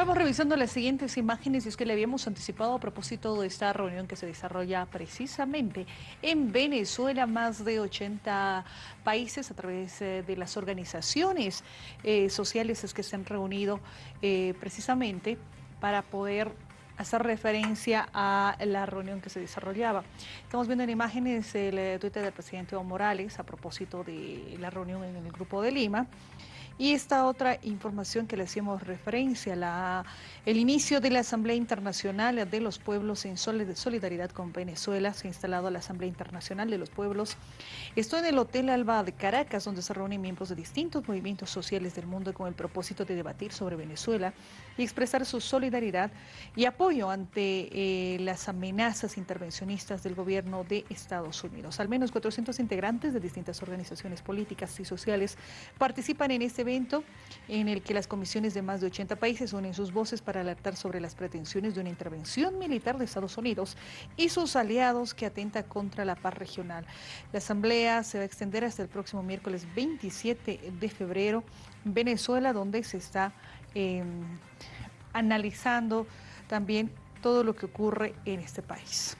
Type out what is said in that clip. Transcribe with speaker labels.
Speaker 1: Vamos revisando las siguientes imágenes y es que le habíamos anticipado a propósito de esta reunión que se desarrolla precisamente en Venezuela, más de 80 países a través eh, de las organizaciones eh, sociales es que se han reunido eh, precisamente para poder hacer referencia a la reunión que se desarrollaba. Estamos viendo en imágenes el Twitter del presidente Evo Morales a propósito de la reunión en el Grupo de Lima. Y esta otra información que le hacíamos referencia, la, el inicio de la Asamblea Internacional de los Pueblos en solidaridad con Venezuela, se ha instalado la Asamblea Internacional de los Pueblos. Estoy en el Hotel Alba de Caracas, donde se reúnen miembros de distintos movimientos sociales del mundo con el propósito de debatir sobre Venezuela y expresar su solidaridad y apoyo ante eh, las amenazas intervencionistas del gobierno de Estados Unidos. Al menos 400 integrantes de distintas organizaciones políticas y sociales participan en este evento en el que las comisiones de más de 80 países unen sus voces para alertar sobre las pretensiones de una intervención militar de Estados Unidos y sus aliados que atenta contra la paz regional. La asamblea se va a extender hasta el próximo miércoles 27 de febrero en Venezuela, donde se está em, analizando también todo lo que ocurre en este país.